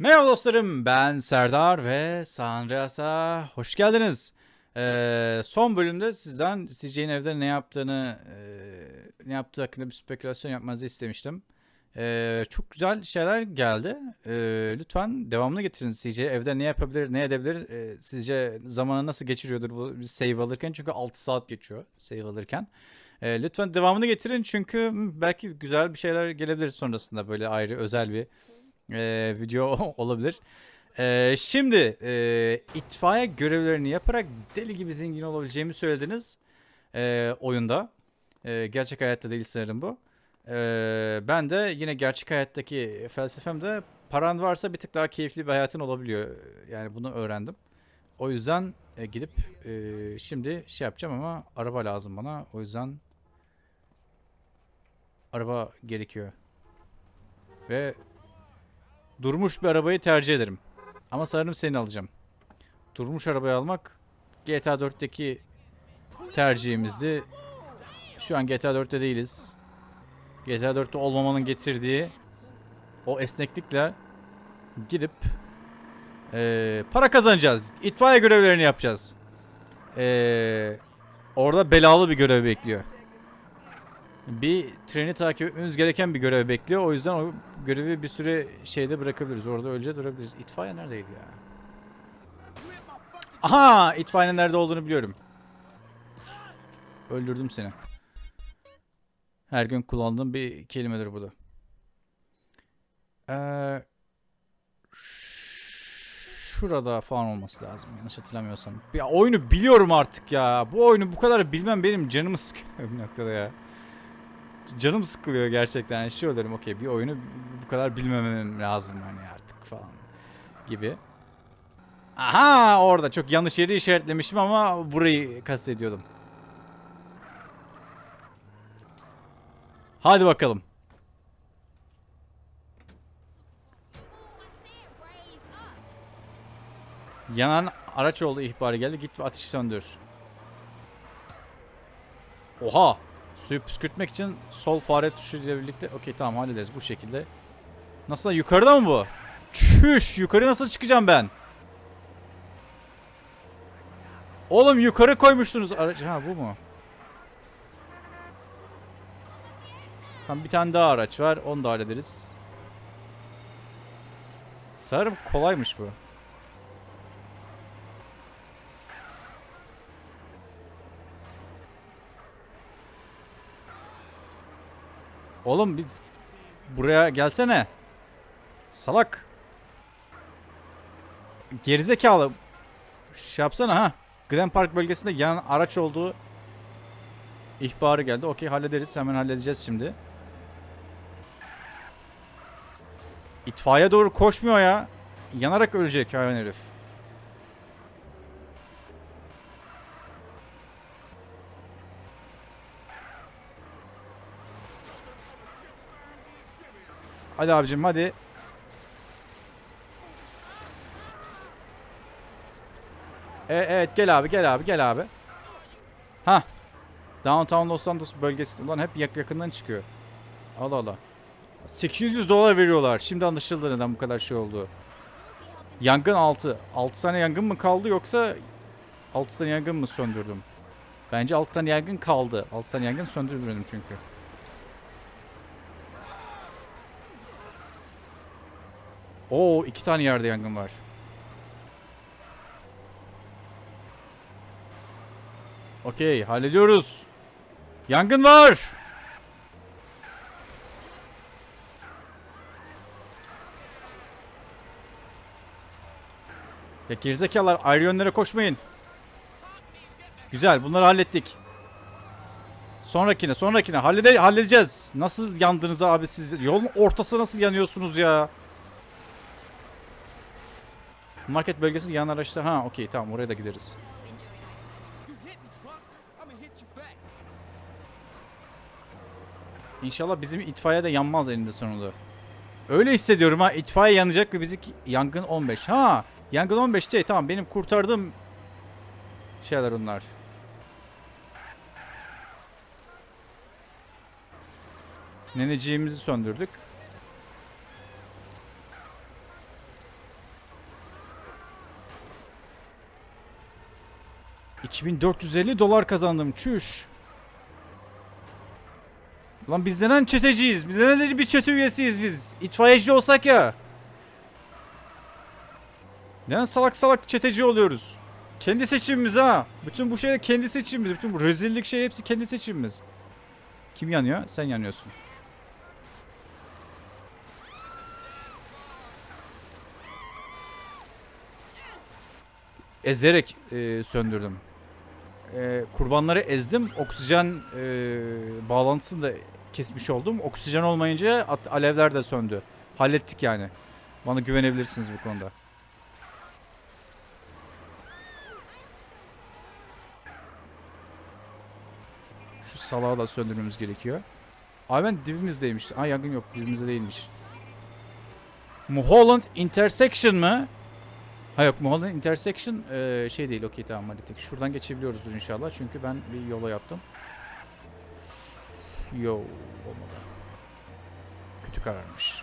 Merhaba dostlarım ben Serdar ve San Andreas'a hoş geldiniz. Ee, son bölümde sizden CJ'nin evde ne yaptığını e, ne yaptığı hakkında bir spekülasyon yapmanızı istemiştim. Ee, çok güzel şeyler geldi. Ee, lütfen devamını getirin CJ. Evde ne yapabilir, ne edebilir? Ee, sizce zamanı nasıl geçiriyordur bu bir save alırken? Çünkü 6 saat geçiyor save alırken. Ee, lütfen devamını getirin çünkü belki güzel bir şeyler gelebilir sonrasında böyle ayrı özel bir e, video olabilir. E, şimdi e, itfaiye görevlerini yaparak deli gibi zengin olabileceğimi söylediniz e, oyunda. E, gerçek hayatta değil sanırım bu. E, ben de yine gerçek hayattaki felsefem de paran varsa bir tık daha keyifli bir hayatın olabiliyor. Yani bunu öğrendim. O yüzden e, gidip e, şimdi şey yapacağım ama araba lazım bana. O yüzden araba gerekiyor. Ve Durmuş bir arabayı tercih ederim. Ama sanırım seni alacağım. Durmuş arabayı almak GTA 4'teki tercihimizdi. Şu an GTA 4'te değiliz. GTA 4'te olmamanın getirdiği o esneklikle gidip eee, para kazanacağız. İtfaiye görevlerini yapacağız. Eee, orada belalı bir görev bekliyor. Bir treni takip etmemiz gereken bir görev bekliyor. O yüzden o görevi bir süre şeyde bırakabiliriz. Orada öylece durabiliriz. İtfaiye neredeydi ya? Aha! İtfaiyenin nerede olduğunu biliyorum. Öldürdüm seni. Her gün kullandığım bir kelimedir bu da. Ee, şurada falan olması lazım. Yanlış hatırlamıyorsam. Ya oyunu biliyorum artık ya. Bu oyunu bu kadar bilmem benim canımı sıkıyor bir noktada ya canım sıkılıyor gerçekten. Yani şey olurum okey bir oyunu bu kadar bilmemem lazım hani artık falan gibi. Aha orada çok yanlış yeri işaretlemişim ama burayı kastediyordum. Hadi bakalım. Yanan araç oldu ihbarı geldi. Git ve ateşi söndür. Oha. Suyu püskürtmek için sol fare tuşu ile birlikte okey tamam hallederiz bu şekilde. Nasıl yukarıda mı bu? Çüş yukarı nasıl çıkacağım ben? Oğlum yukarı koymuştunuz aracı. Ha bu mu? Tam bir tane daha araç var. Onu da hallederiz. Sanırım kolaymış bu. Oğlum biz buraya gelsene. Salak. Gerizekalı. Şey yapsana ha. Glen Park bölgesinde yan araç olduğu ihbarı geldi. Okey hallederiz. Hemen halledeceğiz şimdi. İtfaiye doğru koşmuyor ya. Yanarak ölecek hayvan herif. Hadi abicim hadi. E, evet gel abi gel abi gel abi. Ha. Downtown Los Santos bölgesi. Ulan hep yak yakından çıkıyor. Allah Allah. 800 dolar veriyorlar. Şimdi anlaşıldı neden bu kadar şey oldu. Yangın 6. 6 tane yangın mı kaldı yoksa 6 tane yangın mı söndürdüm? Bence 6 tane yangın kaldı. 6 tane yangın söndürmedim çünkü. Oo iki tane yerde yangın var. Okey hallediyoruz. Yangın var. Ya gerizekalılar ayrı yönlere koşmayın. Güzel bunları hallettik. Sonrakine sonrakine hallede halledeceğiz. Nasıl yandınız abi siz? Yolun ortası nasıl yanıyorsunuz ya? Market bölgesi yan araçta. Ha okey tamam oraya da gideriz. İnşallah bizim itfaiye de yanmaz elinde sonunda. Öyle hissediyorum ha. itfaiye yanacak ve bizi yangın 15. Ha yangın 15 şey tamam benim kurtardığım şeyler onlar. Neneciğimizi söndürdük. 2450 dolar kazandım. Çüş. Lan biz neden çeteciyiz? Biz neden bir çete üyesiyiz biz? İtfaiyeci olsak ya. Neden salak salak çeteci oluyoruz? Kendi seçimimiz ha. Bütün bu şey kendi seçimimiz. Bütün bu rezillik şey hepsi kendi seçimimiz. Kim yanıyor? Sen yanıyorsun. Ezerek e, söndürdüm. E, kurbanları ezdim. Oksijen e, bağlantısını da kesmiş oldum. Oksijen olmayınca alevler de söndü. Hallettik yani. Bana güvenebilirsiniz bu konuda. Şu salağı da söndürmemiz gerekiyor. Abi ben dibimizdeymiş. Aa yangın yok dibimizde değilmiş. Mulholland Intersection mı? Ha yok Mulholland Intersection eee, şey değil okey tamam hallettik. Şuradan geçebiliyoruzdur inşallah çünkü ben bir yola yaptım. Yo olmadı. Kötü kararmış.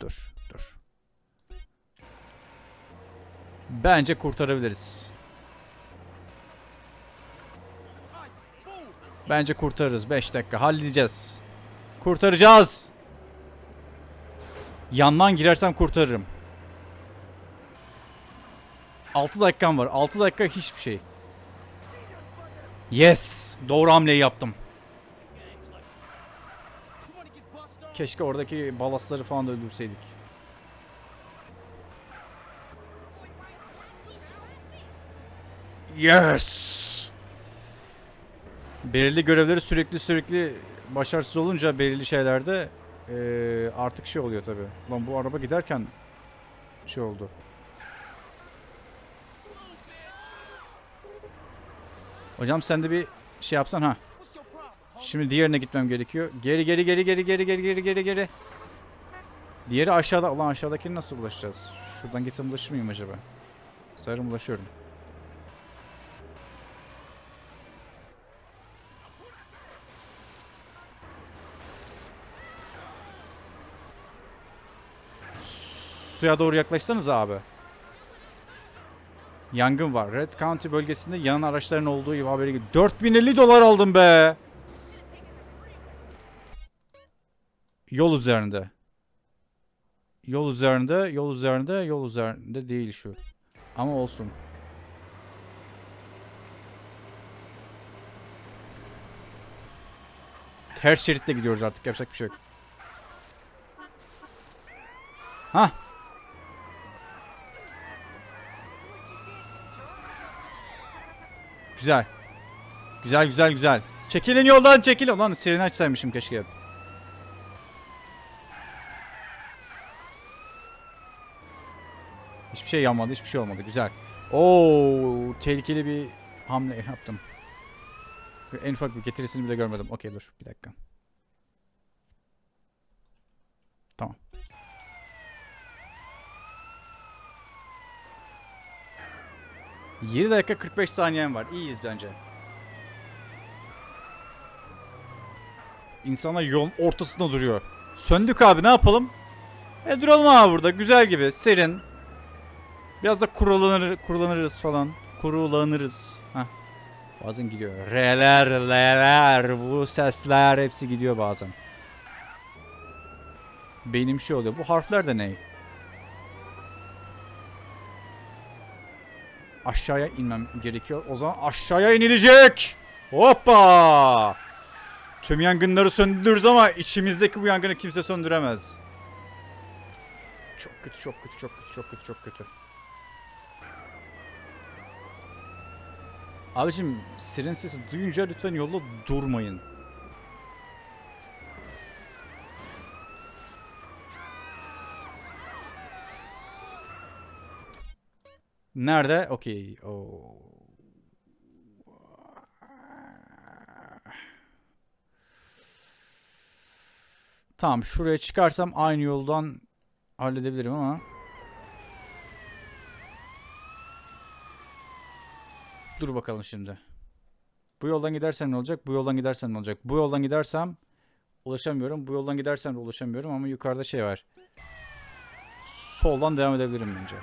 Dur dur. Bence kurtarabiliriz. Bence kurtarırız. 5 dakika halledeceğiz. Kurtaracağız. Yandan girersem kurtarırım. 6 dakikam var. 6 dakika hiçbir şey. Yes. Doğru hamleyi yaptım. Keşke oradaki balasları falan da öldürseydik. Yes. Belirli görevleri sürekli sürekli başarısız olunca belirli şeylerde eee, artık şey oluyor tabi. Lan bu araba giderken şey oldu. Hocam sen de bir şey yapsan ha. Şimdi diğerine gitmem gerekiyor. Geri geri geri geri geri geri geri geri geri. Diğeri aşağıda. Ulan aşağıdakini nasıl ulaşacağız? Şuradan gitsem ulaşır mıyım acaba? Sanırım ulaşıyorum. Suya doğru yaklaşsanız abi. Yangın var. Red County bölgesinde yanan araçların olduğu gibi haberi gibi. 4050 dolar aldım be. Yol üzerinde. Yol üzerinde, yol üzerinde, yol üzerinde değil şu. Ama olsun. Ters şeritte gidiyoruz artık. Yapacak bir şey yok. Hah. Güzel. Güzel güzel güzel. Çekilin yoldan çekilin. Ulan sireni açsaymışım keşke. Hiçbir şey yanmadı, hiçbir şey olmadı. Güzel. Oo, tehlikeli bir hamle yaptım. En ufak bir getirisini bile görmedim. Okey dur, bir dakika. Tamam. ...7 dakika 45 saniyem var. İyiyiz bence. İnsanlar yolun ortasında duruyor. Söndük abi ne yapalım? E duralım abi burada. Güzel gibi. Serin. Biraz da kurulanır, kurulanırız falan. Kurulanırız. Heh. Bazen gidiyor. Re'ler, L'ler, bu sesler hepsi gidiyor bazen. Benim şey oluyor. Bu harfler de ne? Aşağıya inmem gerekiyor. O zaman aşağıya inilecek. Hoppa! Tüm yangınları söndürürüz ama içimizdeki bu yangını kimse söndüremez. Çok kötü, çok kötü, çok kötü, çok kötü, çok kötü. Abicim siren sesi duyunca lütfen yolda durmayın. Nerede? Okey. Tamam şuraya çıkarsam aynı yoldan halledebilirim ama. Dur bakalım şimdi. Bu yoldan gidersem ne olacak? Bu yoldan gidersem ne olacak? Bu yoldan gidersem ulaşamıyorum. Bu yoldan gidersem de ulaşamıyorum ama yukarıda şey var. Soldan devam edebilirim bence.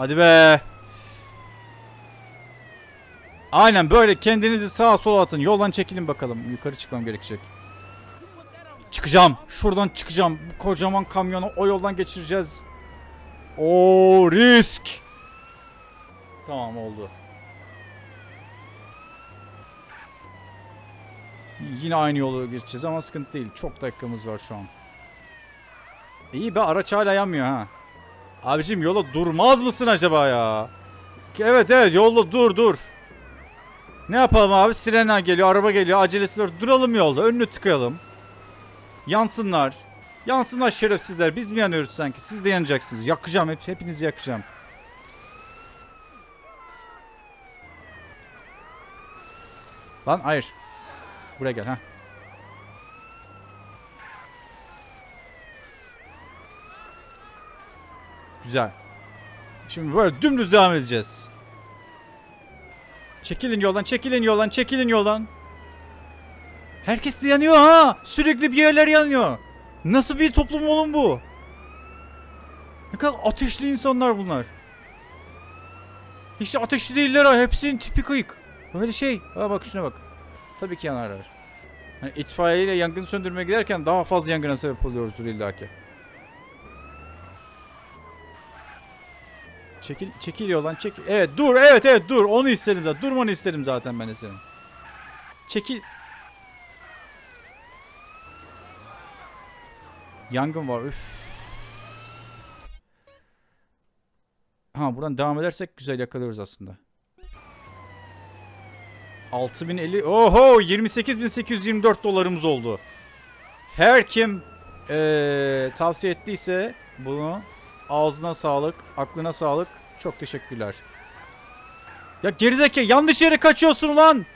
Hadi be. Aynen böyle kendinizi sağa sola atın. Yoldan çekilin bakalım. Yukarı çıkmam gerekecek. Çıkacağım. Şuradan çıkacağım. Bu kocaman kamyonu o yoldan geçireceğiz. O risk. Tamam oldu. Yine aynı yolu geçeceğiz ama sıkıntı değil. Çok dakikamız var şu an. İyi be araç hala yanmıyor ha. Abicim yola durmaz mısın acaba ya? Evet evet yolda dur dur. Ne yapalım abi? Sirenler geliyor, araba geliyor, acelesi var. Duralım yolda, önünü tıkayalım. Yansınlar. Yansınlar şerefsizler. Biz mi yanıyoruz sanki? Siz de yanacaksınız. Yakacağım hep, hepinizi yakacağım. Lan hayır. Buraya gel ha. Güzel. Şimdi böyle dümdüz devam edeceğiz. Çekilin yoldan, çekilin yoldan, çekilin yoldan. Herkes de yanıyor ha. Sürekli bir yerler yanıyor. Nasıl bir toplum oğlum bu? Ne kadar ateşli insanlar bunlar. Hiç ateşli değiller ha. Hepsinin tipi kıyık. Böyle şey. Ha bak şuna bak. Tabii ki yanarlar. Hani itfaiyeyle yangın söndürmeye giderken daha fazla yangına sebep oluyoruzdur illaki. Çekil, çekil yoldan çekil. Evet dur evet evet dur onu isterim zaten. Durmanı isterim zaten ben de senin. Çekil. Yangın var üf. Ha buradan devam edersek güzel yakalıyoruz aslında. 6050 oho 28824 dolarımız oldu. Her kim eee, tavsiye ettiyse bunu ağzına sağlık, aklına sağlık. Çok teşekkürler. Ya gerizekalı yanlış yere kaçıyorsun lan.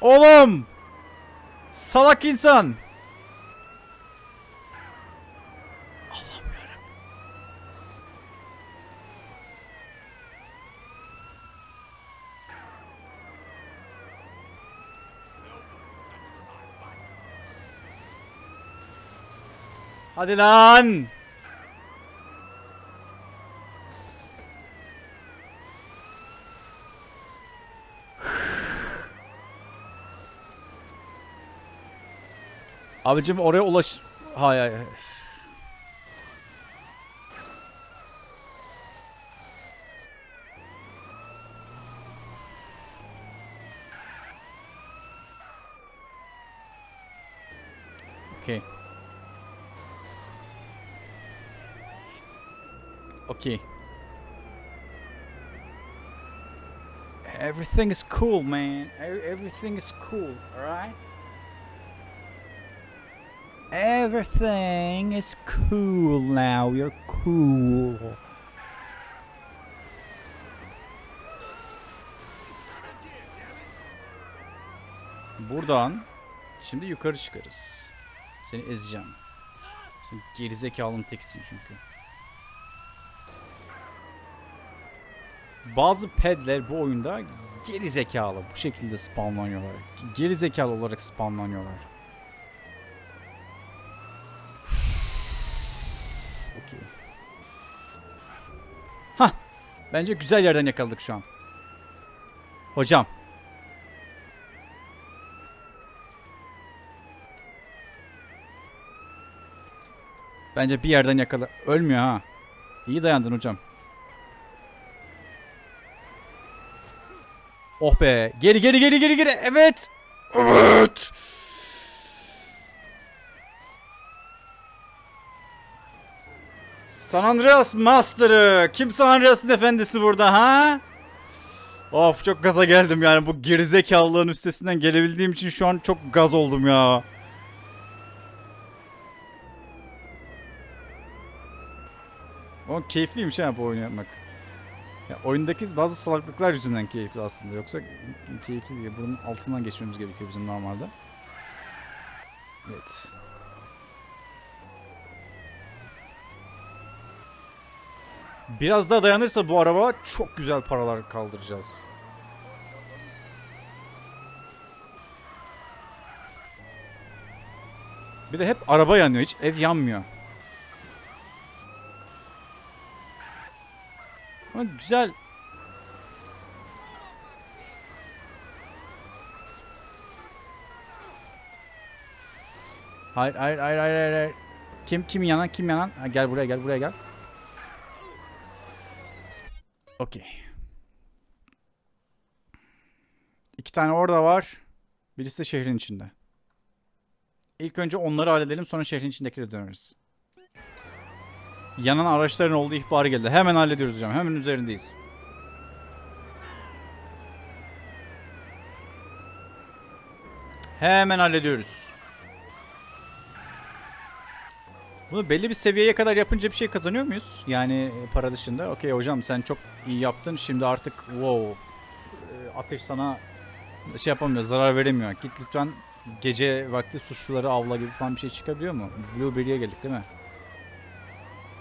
Oğlum. Salak insan. Hadi lan. Abicim oraya ulaş... Hayır. hayır. Okay. Okay. Everything is cool, man. Everything is cool, alright? Everything is cool now. You're cool. Buradan şimdi yukarı çıkarız. Seni ezeceğim. Sen gerizekalının tekisin çünkü. Bazı pedler bu oyunda geri zekalı bu şekilde spawnlanıyorlar. Geri zekalı olarak spawnlanıyorlar. Okey. Hah. Bence güzel yerden yakaladık şu an. Hocam. Bence bir yerden yakala. Ölmüyor ha. İyi dayandın hocam. Oh be. Geri geri geri geri geri. Evet. Evet. San Andreas Master'ı. Kim San Andreas'ın efendisi burada ha? Of çok gaza geldim yani bu gerizekalılığın üstesinden gelebildiğim için şu an çok gaz oldum ya. O keyifliymiş ha bu oyunu yapmak. Ya oyundaki bazı salaklıklar yüzünden keyifli aslında. Yoksa keyifli değil. Bunun altından geçmemiz gerekiyor bizim normalde. Evet. Biraz daha dayanırsa bu araba çok güzel paralar kaldıracağız. Bir de hep araba yanıyor. Hiç ev yanmıyor. Ama güzel. Hayır hayır hayır hayır hayır. Kim kim yanan kim yanan? Ha, gel buraya gel buraya gel. Okey. İki tane orada var. Birisi de şehrin içinde. İlk önce onları halledelim sonra şehrin içindekileri döneriz. Yanan araçların olduğu ihbarı geldi. Hemen hallediyoruz hocam. Hemen üzerindeyiz. Hemen hallediyoruz. Bunu belli bir seviyeye kadar yapınca bir şey kazanıyor muyuz? Yani e, para dışında. Okey hocam sen çok iyi yaptın. Şimdi artık wow e, ateş sana şey yapamıyor, zarar veremiyor. Git lütfen gece vakti suçluları avla gibi falan bir şey çıkabiliyor mu? Blueberry'e geldik değil mi?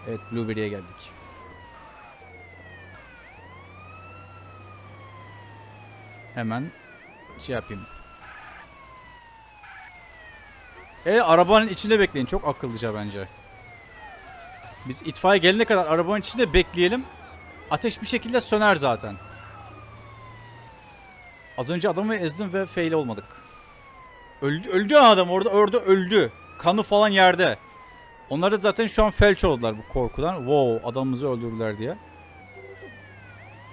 Evet Blueberry'e geldik. Hemen şey yapayım. E arabanın içinde bekleyin. Çok akıllıca bence. Biz itfaiye gelene kadar arabanın içinde bekleyelim. Ateş bir şekilde söner zaten. Az önce adamı ezdim ve fail olmadık. Öldü, öldü adam orada orada öldü. Kanı falan yerde. Onlar da zaten şu an felç oldular bu korkudan. Wow adamımızı öldürdüler diye.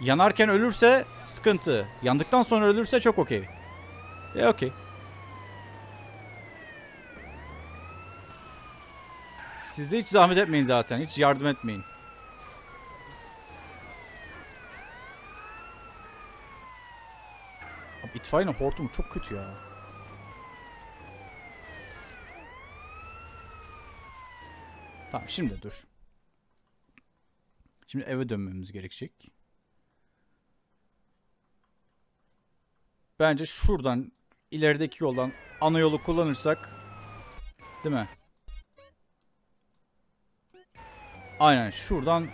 Yanarken ölürse sıkıntı. Yandıktan sonra ölürse çok okey. E okey. Siz de hiç zahmet etmeyin zaten. Hiç yardım etmeyin. Abi itfaiyenin hortumu çok kötü ya. Tamam şimdi dur. Şimdi eve dönmemiz gerekecek. Bence şuradan ilerideki yoldan ana yolu kullanırsak değil mi? Aynen şuradan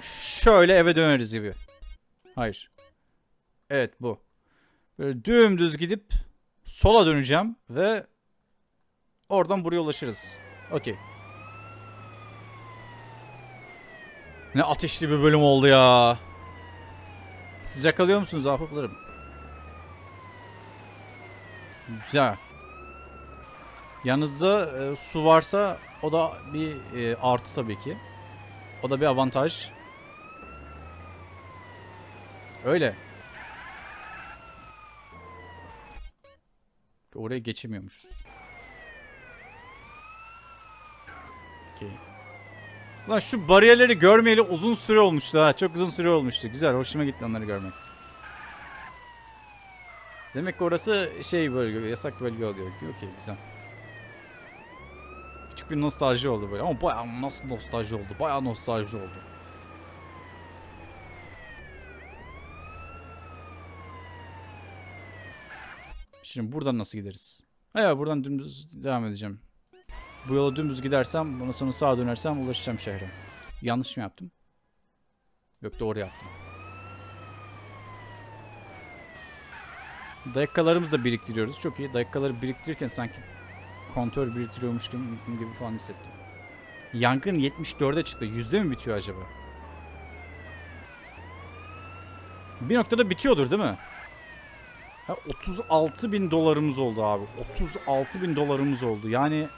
şöyle eve döneriz gibi. Hayır. Evet bu. Böyle dümdüz gidip sola döneceğim ve oradan buraya ulaşırız. Okey. Ne ateşli bir bölüm oldu ya. Sıcak alıyor musunuz ahbaplarım? Güzel. Yanınızda e, su varsa o da bir e, artı tabii ki. O da bir avantaj. Öyle. Oraya geçemiyormuşuz. Okey. Lan şu bariyerleri görmeyeli uzun süre olmuştu ha. Çok uzun süre olmuştu. Güzel, hoşuma gitti onları görmek. Demek ki orası şey bölge, yasak bölge oluyor. Okey, güzel. Küçük bir nostalji oldu böyle. Ama bayağı nasıl nostalji oldu? Bayağı nostalji oldu. Şimdi buradan nasıl gideriz? Hayır buradan dümdüz devam edeceğim. Bu yola dümdüz gidersem, bundan sonra sağa dönersem ulaşacağım şehre. Yanlış mı yaptım? Yok doğru yaptım. Dakikalarımızı da biriktiriyoruz. Çok iyi. Dakikaları biriktirirken sanki kontör biriktiriyormuş gibi, falan hissettim. Yangın 74'e çıktı. Yüzde mi bitiyor acaba? Bir noktada bitiyordur değil mi? Ha, 36 bin dolarımız oldu abi. 36 bin dolarımız oldu. Yani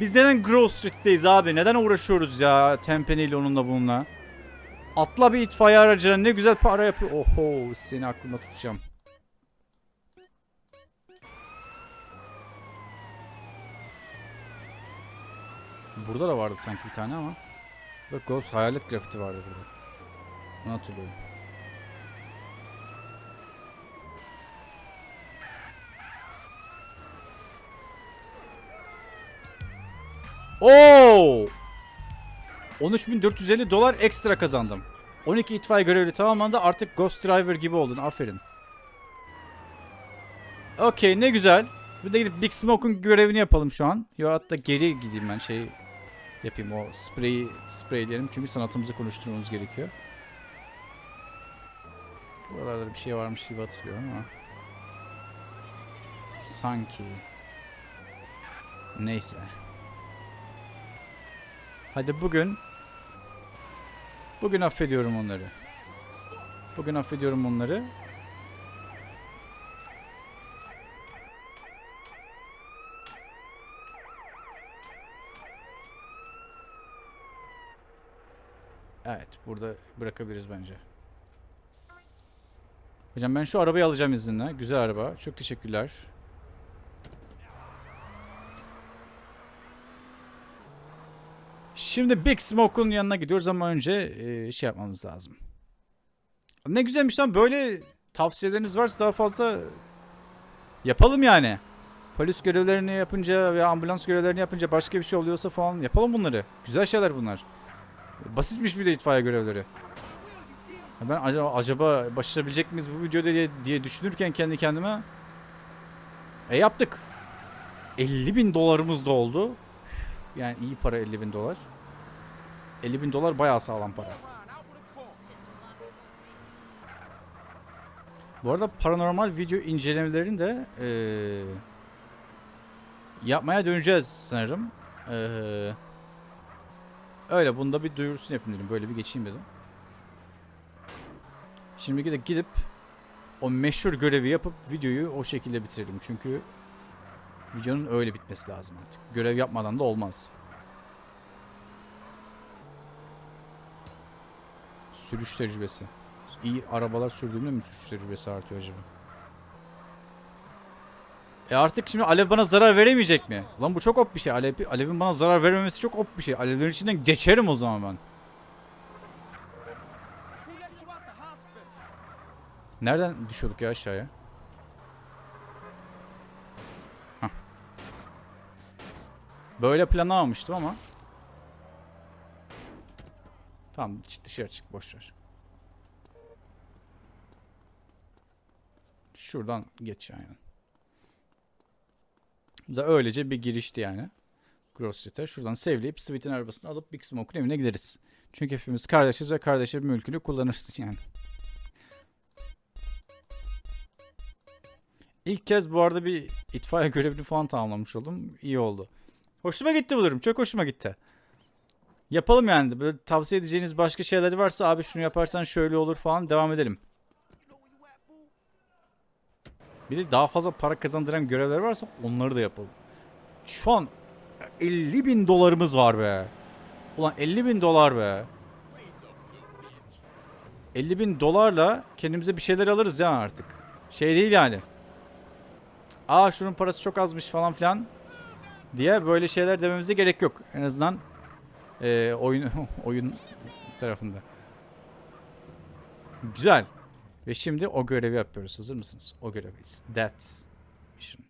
biz neden Grove Street'teyiz abi? Neden uğraşıyoruz ya Tempeni'yle onunla bununla? Atla bir itfaiye aracına ne güzel para yapıyor. Oho seni aklımda tutacağım. Burada da vardı sanki bir tane ama. Bak Ghost hayalet grafiti vardı burada. Onu hatırlıyorum. Oo! 13.450 dolar ekstra kazandım. 12 itfaiye görevi tamamlandı. Artık Ghost Driver gibi oldun. Aferin. Okey ne güzel. Bir de gidip Big Smoke'un görevini yapalım şu an. Yo hatta geri gideyim ben şey yapayım o spreyi spreyleyelim. Çünkü sanatımızı konuşturmamız gerekiyor. Buralarda bir şey varmış gibi hatırlıyorum ama. Sanki. Neyse. Hadi bugün Bugün affediyorum onları. Bugün affediyorum onları. Evet, burada bırakabiliriz bence. Hocam ben şu arabayı alacağım izinle. Güzel araba. Çok teşekkürler. Şimdi Big Smoke'un yanına gidiyoruz ama önce e, şey yapmamız lazım. Ne güzelmiş lan böyle tavsiyeleriniz varsa daha fazla yapalım yani. Polis görevlerini yapınca veya ambulans görevlerini yapınca başka bir şey oluyorsa falan yapalım bunları. Güzel şeyler bunlar. Basitmiş bir de itfaiye görevleri. Ben acaba, acaba başarabilecek miyiz bu videoda diye, diye düşünürken kendi kendime e yaptık. 50 bin dolarımız da oldu. Yani iyi para 50 bin dolar. 50 bin dolar bayağı sağlam para. Bu arada paranormal video incelemelerini de eee, yapmaya döneceğiz sanırım. Eee, öyle bunda bir duyurusunu yapayım dedim. Böyle bir geçeyim dedim. Şimdi de gidip o meşhur görevi yapıp videoyu o şekilde bitirelim. Çünkü videonun öyle bitmesi lazım artık. Görev yapmadan da olmaz. Sürüş tecrübesi. İyi arabalar sürdüğümde mi sürüş tecrübesi artıyor acaba? E artık şimdi Alev bana zarar veremeyecek mi? Lan bu çok op bir şey. Alev, Alev'in bana zarar vermemesi çok op bir şey. Alevlerin içinden geçerim o zaman ben. Nereden düşüyorduk ya aşağıya? Hah. Böyle planlamamıştım ama. Tamam dışarı çık boş ver. Şuradan geç yani. Da öylece bir girişti yani. Grove Street'e. Şuradan save'leyip Sweet'in arabasını alıp Big Smoke'un evine gideriz. Çünkü hepimiz kardeşiz ve kardeşin mülkünü kullanırız yani. İlk kez bu arada bir itfaiye görevini falan tamamlamış oldum. İyi oldu. Hoşuma gitti bu durum. Çok hoşuma gitti. Yapalım yani. Böyle tavsiye edeceğiniz başka şeyler varsa abi şunu yaparsan şöyle olur falan devam edelim. Bir de daha fazla para kazandıran görevler varsa onları da yapalım. Şu an 50 bin dolarımız var be. Ulan 50 bin dolar be. 50 bin dolarla kendimize bir şeyler alırız ya artık. Şey değil yani. Aa şunun parası çok azmış falan filan diye böyle şeyler dememize gerek yok. En azından eee, oyun oyun tarafında. Güzel. Ve şimdi o görevi yapıyoruz. Hazır mısınız? O görevi. It's that mission.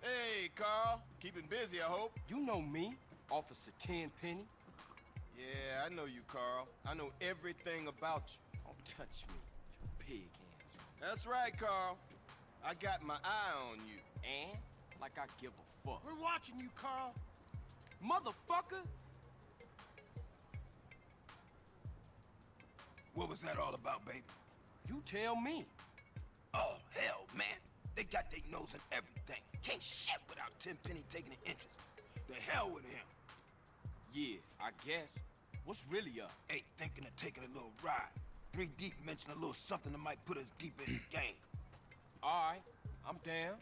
Hey, Carl. Keeping busy, I hope. You know me, Officer Tenpenny. Yeah, I know you, Carl. I know everything about you. Don't touch me, you pig hands. That's right, Carl. I got my eye on you. And like I give a fuck. We're watching you, Carl. Motherfucker! What was that all about, baby? You tell me. Oh, hell, man. They got their nose in everything. Can't shit without Tenpenny taking an interest. The hell with him. Yeah, I guess. What's really up? Ain't thinking of taking a little ride. Three deep mention a little something that might put us deep in the game. Alright, I'm down.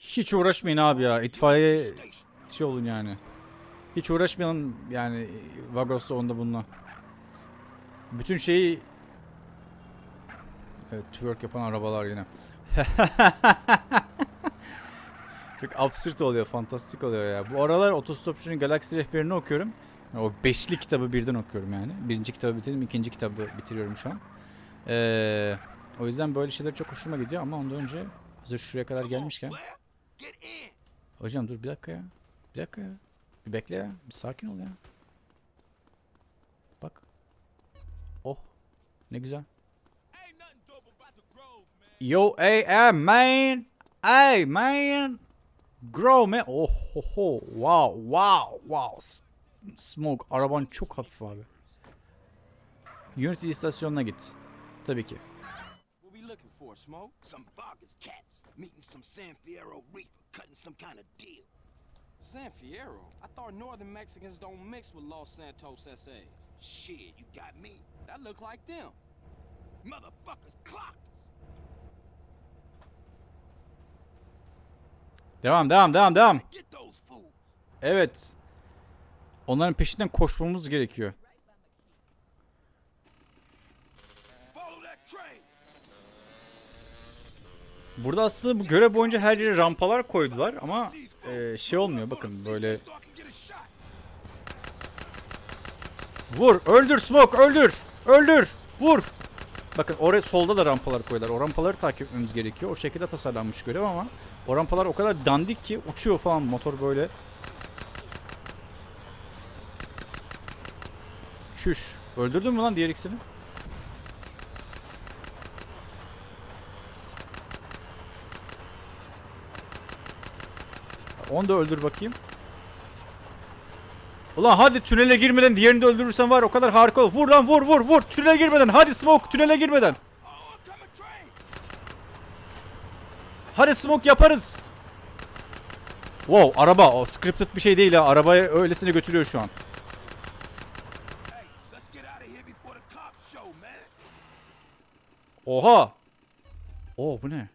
Hiç uğraşmayın abi ya. İtfaiye şey olun yani. Hiç uğraşmayalım yani Vagos'ta onda bununla. Bütün şeyi Evet twerk yapan arabalar yine. Çok absürt oluyor, fantastik oluyor ya. Bu aralar Otostopçu'nun Galaksi rehberini okuyorum. O beşli kitabı birden okuyorum yani. Birinci kitabı bitirdim, ikinci kitabı bitiriyorum şu an. Ee, o yüzden böyle şeyler çok hoşuma gidiyor ama ondan önce hazır şuraya kadar gelmişken. Hocam dur bir dakika ya. Bir dakika ya. Bir bekle ya. Bir sakin ol ya. Bak. Oh. Ne güzel. Yo AM man. Hey man. Grow man. Oh ho ho. Wow wow wow. Smoke. Araban çok hafif abi. Unity istasyonuna git. Tabii ki. Smoke? Some cats meeting some San Fierro reefer, cutting some kind of deal. San Fierro? I thought northern Mexicans don't mix with Los Santos SAs. Shit, you got me. That look like them. Motherfuckers clocked us. Devam devam devam devam. Get those fools. Evet. Onların peşinden koşmamız gerekiyor. Burada aslında bu görev boyunca her yere rampalar koydular ama e, şey olmuyor bakın böyle vur öldür smoke öldür öldür vur. Bakın oraya solda da rampalar koydular. O rampaları takip etmemiz gerekiyor. O şekilde tasarlanmış görev ama o rampalar o kadar dandik ki uçuyor falan motor böyle. Şuş. Öldürdün mü lan diğer ikisini? Onu da öldür bakayım. Ulan hadi tünele girmeden diğerini de öldürürsen var o kadar harika olur. Vur lan vur vur vur tünele girmeden hadi smoke tünele girmeden. Hadi smoke yaparız. Wow araba o scripted bir şey değil ha arabayı öylesine götürüyor şu an. Oha. Oo bu ne?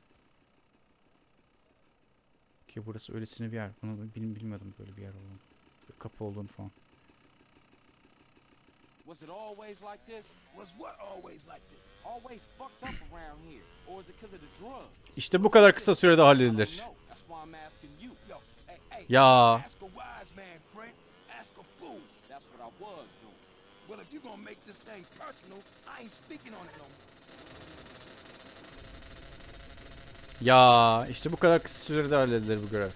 Ki burası öylesine bir yer. Bunu bil- bilmiyordum böyle bir yer olduğunu. Bir kapı olduğunu falan. Was it always like this? Was what always like this? Always fucked up around here? Or is it because of the drugs? İşte bu kadar kısa sürede halledilir. Ya Ask a wise man, friend. Ask a fool. That's what I was doing. Well, if you're gonna make this thing personal, I ain't speaking on it no more. Ya işte bu kadar kısa sürede halledilir bu görev.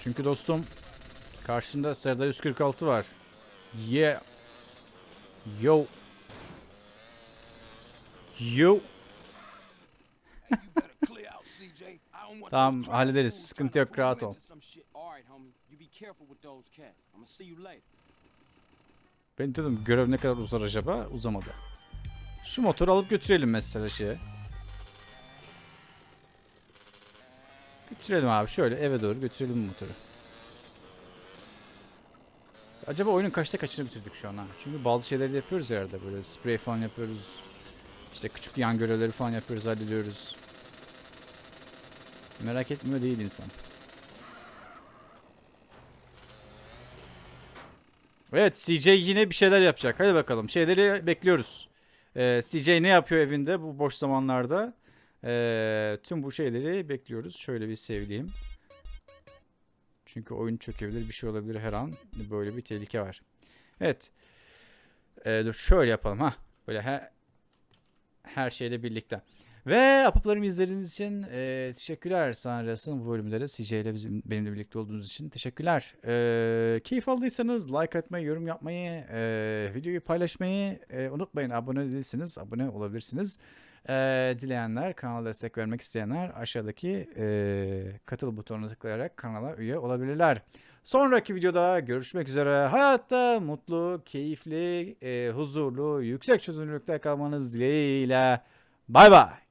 Çünkü dostum karşında Serdar 146 var. Yeah. Yo. Yo. Tamam, hallederiz. Sıkıntı yok, rahat ol. Ben dedim görev ne kadar uzar acaba? Uzamadı. Şu motoru alıp götürelim mesela şeye. Götürelim abi şöyle eve doğru götürelim motoru. Acaba oyunun kaçta kaçını bitirdik şu an ha? Çünkü bazı şeyleri de yapıyoruz ya arada böyle spray falan yapıyoruz. İşte küçük yan görevleri falan yapıyoruz, hallediyoruz. Merak etmiyor değil insan. Evet CJ yine bir şeyler yapacak. Hadi bakalım şeyleri bekliyoruz. Ee, CJ ne yapıyor evinde bu boş zamanlarda? Ee, tüm bu şeyleri bekliyoruz. Şöyle bir sevdiğim. Çünkü oyun çökebilir bir şey olabilir her an. Böyle bir tehlike var. Evet. Ee, dur şöyle yapalım ha. Böyle her, her şeyle birlikte. Ve apaplarımı izlediğiniz için e, teşekkürler Sanras'ın bu bölümleri CJ ile bizim, benimle birlikte olduğunuz için teşekkürler. E, keyif aldıysanız like atmayı, yorum yapmayı, e, videoyu paylaşmayı e, unutmayın. Abone değilseniz abone olabilirsiniz. E, dileyenler, kanala destek vermek isteyenler aşağıdaki e, katıl butonuna tıklayarak kanala üye olabilirler. Sonraki videoda görüşmek üzere. Hayatta mutlu, keyifli, e, huzurlu, yüksek çözünürlükte kalmanız dileğiyle. Bay bay.